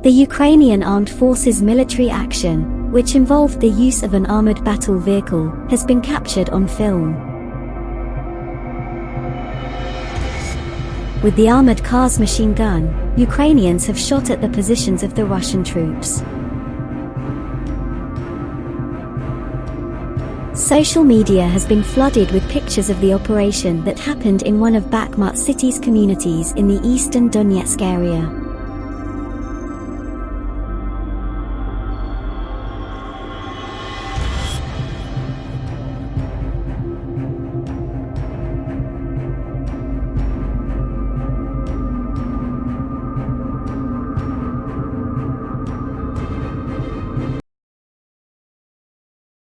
The Ukrainian Armed Forces military action, which involved the use of an armored battle vehicle, has been captured on film. With the armored car's machine gun, Ukrainians have shot at the positions of the Russian troops. Social media has been flooded with pictures of the operation that happened in one of Bakhmut city's communities in the eastern Donetsk area.